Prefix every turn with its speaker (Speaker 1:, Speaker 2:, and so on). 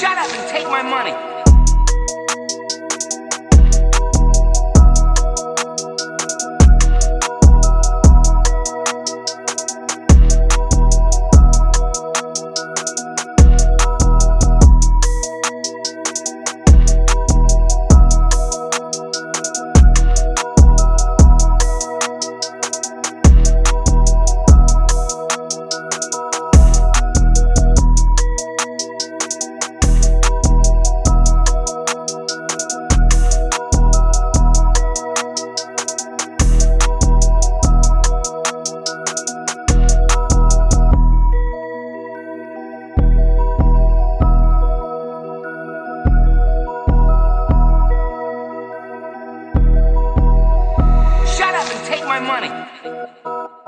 Speaker 1: Shut up and take my money. money.